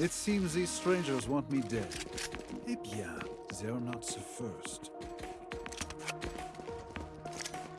It seems these strangers want me dead. Eh bien, they're not the first.